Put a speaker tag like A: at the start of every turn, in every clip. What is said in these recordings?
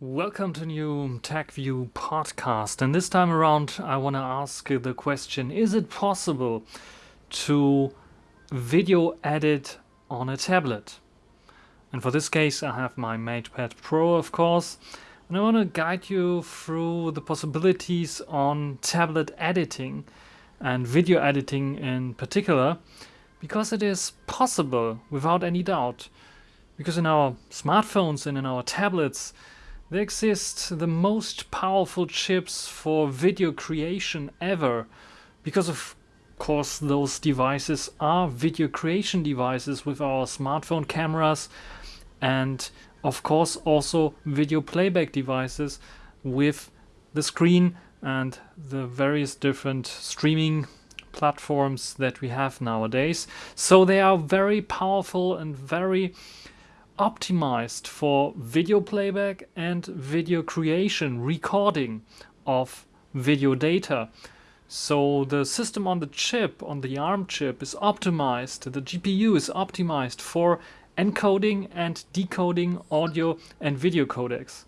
A: Welcome to new TechView podcast and this time around I want to ask the question is it possible to video edit on a tablet? And for this case I have my MatePad Pro of course and I want to guide you through the possibilities on tablet editing and video editing in particular because it is possible without any doubt because in our smartphones and in our tablets there exist the most powerful chips for video creation ever because of course those devices are video creation devices with our smartphone cameras and of course also video playback devices with the screen and the various different streaming platforms that we have nowadays. So they are very powerful and very optimized for video playback and video creation, recording of video data. So the system on the chip, on the ARM chip, is optimized, the GPU is optimized for encoding and decoding audio and video codecs.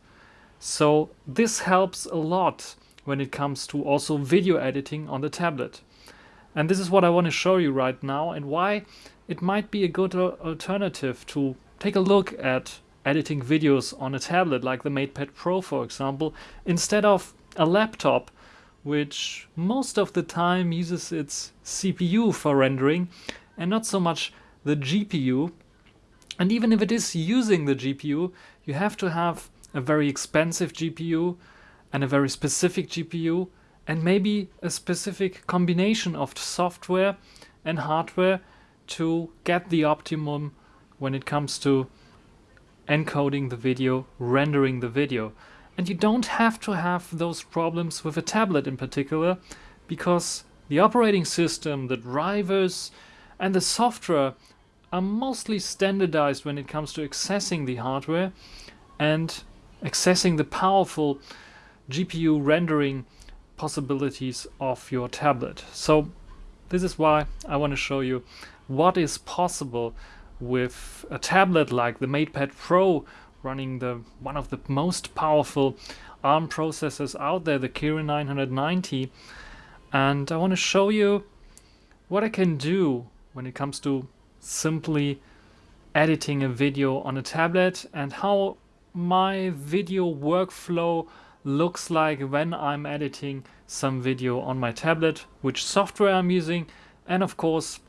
A: So this helps a lot when it comes to also video editing on the tablet. And this is what I want to show you right now and why it might be a good alternative to take a look at editing videos on a tablet like the MatePad Pro for example instead of a laptop which most of the time uses its CPU for rendering and not so much the GPU and even if it is using the GPU you have to have a very expensive GPU and a very specific GPU and maybe a specific combination of software and hardware to get the optimum when it comes to encoding the video, rendering the video. And you don't have to have those problems with a tablet in particular because the operating system, the drivers and the software are mostly standardized when it comes to accessing the hardware and accessing the powerful GPU rendering possibilities of your tablet. So this is why I want to show you what is possible with a tablet like the MatePad Pro running the one of the most powerful ARM processors out there, the Kirin 990. And I want to show you what I can do when it comes to simply editing a video on a tablet and how my video workflow looks like when I'm editing some video on my tablet, which software I'm using, and of course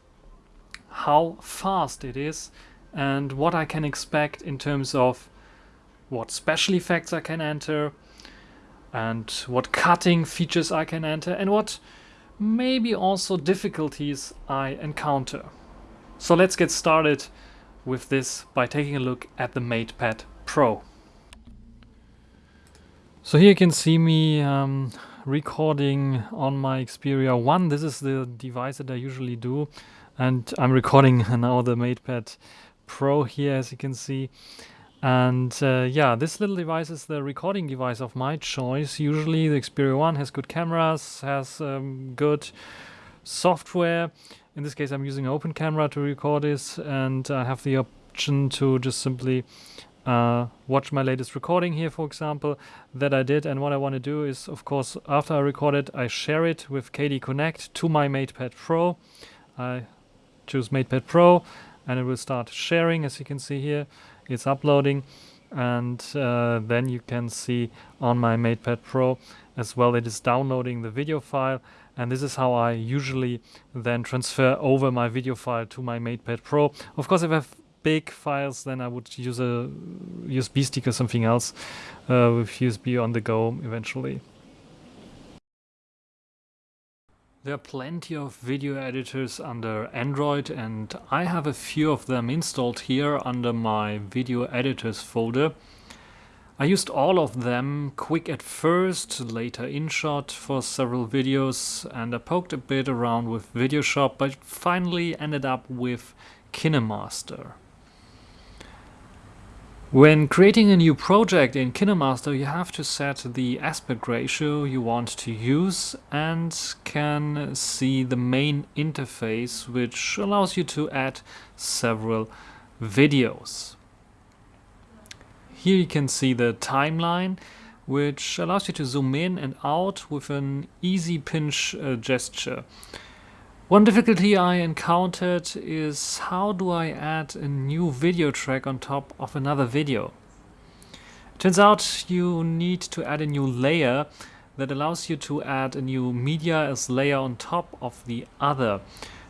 A: how fast it is and what I can expect in terms of what special effects I can enter and what cutting features I can enter and what maybe also difficulties I encounter. So let's get started with this by taking a look at the MatePad Pro. So here you can see me um, recording on my Xperia 1. This is the device that I usually do and I'm recording now the MatePad Pro here as you can see. And uh, yeah this little device is the recording device of my choice. Usually the Xperia 1 has good cameras has um, good software. In this case I'm using open camera to record this and I have the option to just simply uh, watch my latest recording here for example that I did. And what I want to do is of course after I record it I share it with KDE Connect to my MatePad Pro. I choose MatePad Pro and it will start sharing as you can see here it's uploading and uh, then you can see on my MatePad Pro as well it is downloading the video file and this is how I usually then transfer over my video file to my MatePad Pro. Of course if I have big files then I would use a USB stick or something else uh, with USB on the go eventually. There are plenty of video editors under Android and I have a few of them installed here under my video editors folder. I used all of them, Quik at first, later InShot for several videos and I poked a bit around with VideoShop but finally ended up with KineMaster. When creating a new project in KineMaster you have to set the aspect ratio you want to use and can see the main interface which allows you to add several videos. Here you can see the timeline which allows you to zoom in and out with an easy pinch uh, gesture. One difficulty I encountered is how do I add a new video track on top of another video? Turns out you need to add a new layer that allows you to add a new media as layer on top of the other.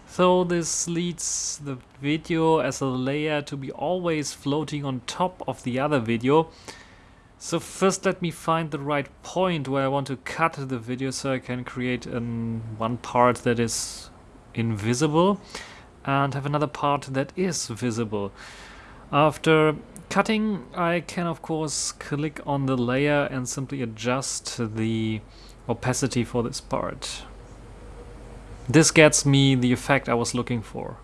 A: So this leads the video as a layer to be always floating on top of the other video. So first let me find the right point where I want to cut the video so I can create an, one part that is invisible and have another part that is visible. After cutting I can of course click on the layer and simply adjust the opacity for this part. This gets me the effect I was looking for.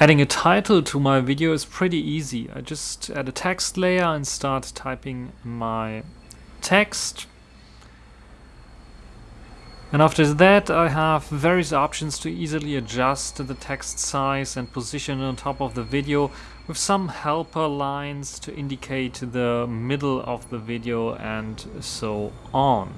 A: Adding a title to my video is pretty easy. I just add a text layer and start typing my text. And after that I have various options to easily adjust the text size and position on top of the video with some helper lines to indicate the middle of the video and so on.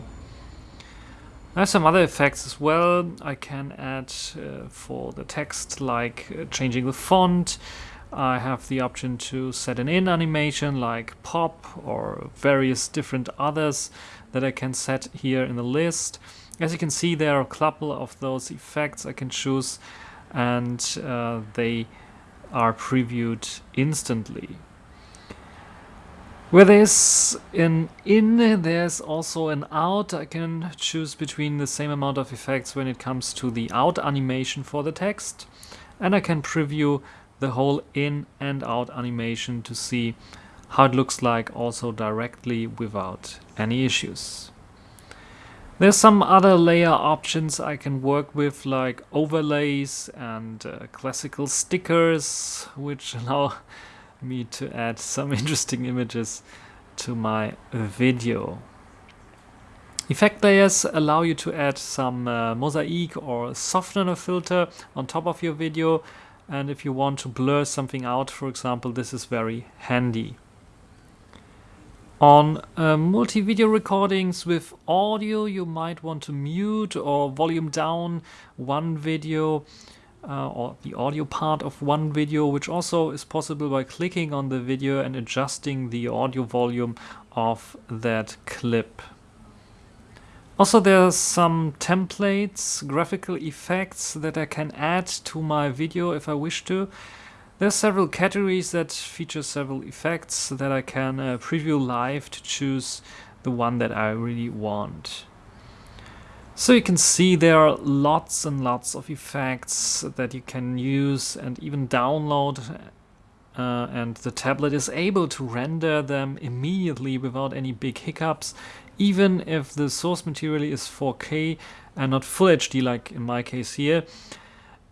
A: I have some other effects as well I can add uh, for the text like uh, changing the font. I have the option to set an in animation like pop or various different others that I can set here in the list. As you can see there are a couple of those effects I can choose and uh, they are previewed instantly. Where there's an in, there's also an out. I can choose between the same amount of effects when it comes to the out animation for the text. And I can preview the whole in and out animation to see how it looks like also directly without any issues. There's some other layer options I can work with like overlays and uh, classical stickers which allow me to add some interesting images to my video. Effect layers allow you to add some uh, mosaic or softener filter on top of your video and if you want to blur something out for example this is very handy. On uh, multi-video recordings with audio, you might want to mute or volume down one video uh, or the audio part of one video, which also is possible by clicking on the video and adjusting the audio volume of that clip. Also there are some templates, graphical effects that I can add to my video if I wish to. There are several categories that feature several effects that I can uh, preview live to choose the one that I really want. So you can see there are lots and lots of effects that you can use and even download uh, and the tablet is able to render them immediately without any big hiccups even if the source material is 4K and not Full HD like in my case here.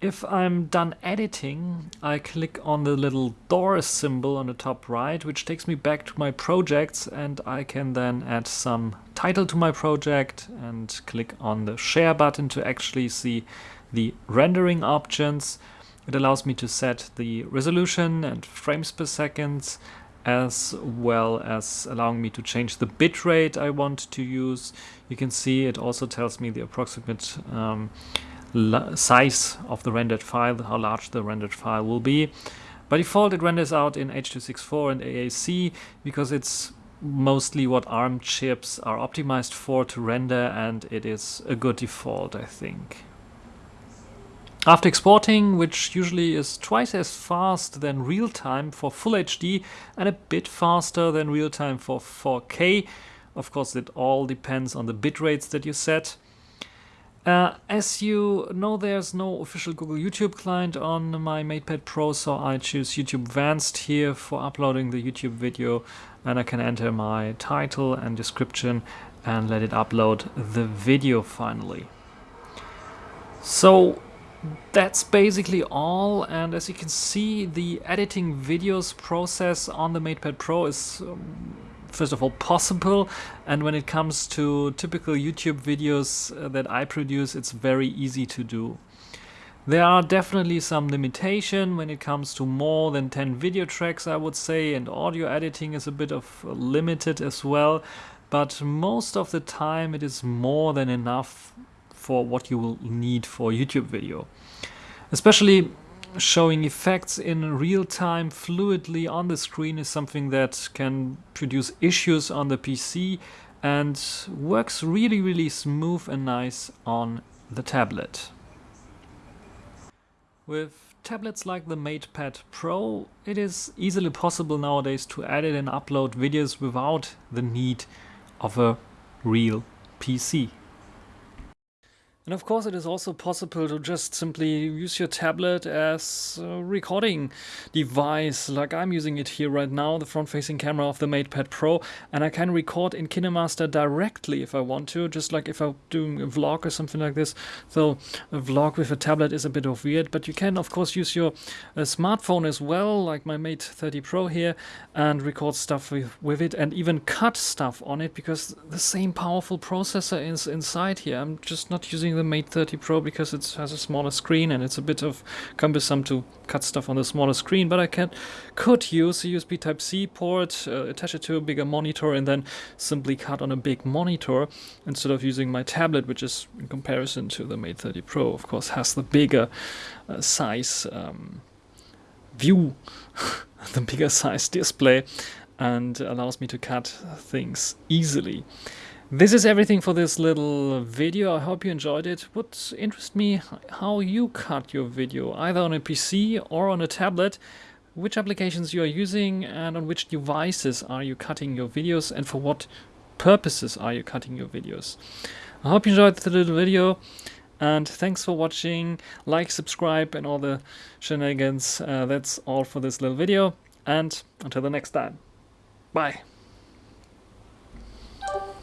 A: If I'm done editing, I click on the little door symbol on the top right, which takes me back to my projects and I can then add some title to my project and click on the share button to actually see the rendering options. It allows me to set the resolution and frames per second as well as allowing me to change the bitrate I want to use. You can see it also tells me the approximate um, size of the rendered file, how large the rendered file will be. By default it renders out in H.264 and AAC because it's mostly what ARM chips are optimized for to render and it is a good default I think. After exporting, which usually is twice as fast than real-time for Full HD and a bit faster than real-time for 4K, of course it all depends on the bit rates that you set, uh, as you know, there's no official Google YouTube client on my MatePad Pro, so I choose YouTube Advanced here for uploading the YouTube video and I can enter my title and description and let it upload the video finally. So that's basically all and as you can see the editing videos process on the MatePad Pro is um, first of all possible and when it comes to typical YouTube videos uh, that I produce it's very easy to do. There are definitely some limitation when it comes to more than 10 video tracks I would say and audio editing is a bit of limited as well but most of the time it is more than enough for what you will need for YouTube video. Especially showing effects in real time fluidly on the screen is something that can produce issues on the PC and works really really smooth and nice on the tablet. With tablets like the MatePad Pro, it is easily possible nowadays to edit and upload videos without the need of a real PC. And of course it is also possible to just simply use your tablet as a recording device like I'm using it here right now, the front-facing camera of the MatePad Pro and I can record in KineMaster directly if I want to, just like if I'm doing a vlog or something like this. So a vlog with a tablet is a bit of weird, but you can of course use your uh, smartphone as well, like my Mate 30 Pro here, and record stuff with, with it and even cut stuff on it because the same powerful processor is inside here. I'm just not using the Mate 30 Pro because it has a smaller screen and it's a bit of cumbersome to cut stuff on the smaller screen, but I can could use a USB Type-C port, uh, attach it to a bigger monitor and then simply cut on a big monitor instead of using my tablet, which is in comparison to the Mate 30 Pro, of course, has the bigger uh, size um, view, the bigger size display and allows me to cut things easily. This is everything for this little video. I hope you enjoyed it. Would interest me how you cut your video, either on a PC or on a tablet, which applications you are using and on which devices are you cutting your videos and for what purposes are you cutting your videos. I hope you enjoyed the little video and thanks for watching. Like, subscribe and all the shenanigans. Uh, that's all for this little video and until the next time. Bye.